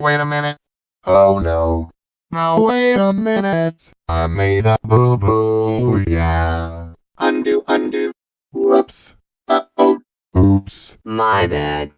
Wait a minute. Oh no. Now wait a minute. I made a boo-boo, yeah. Undo, undo. Whoops. Uh-oh. Oops. My bad.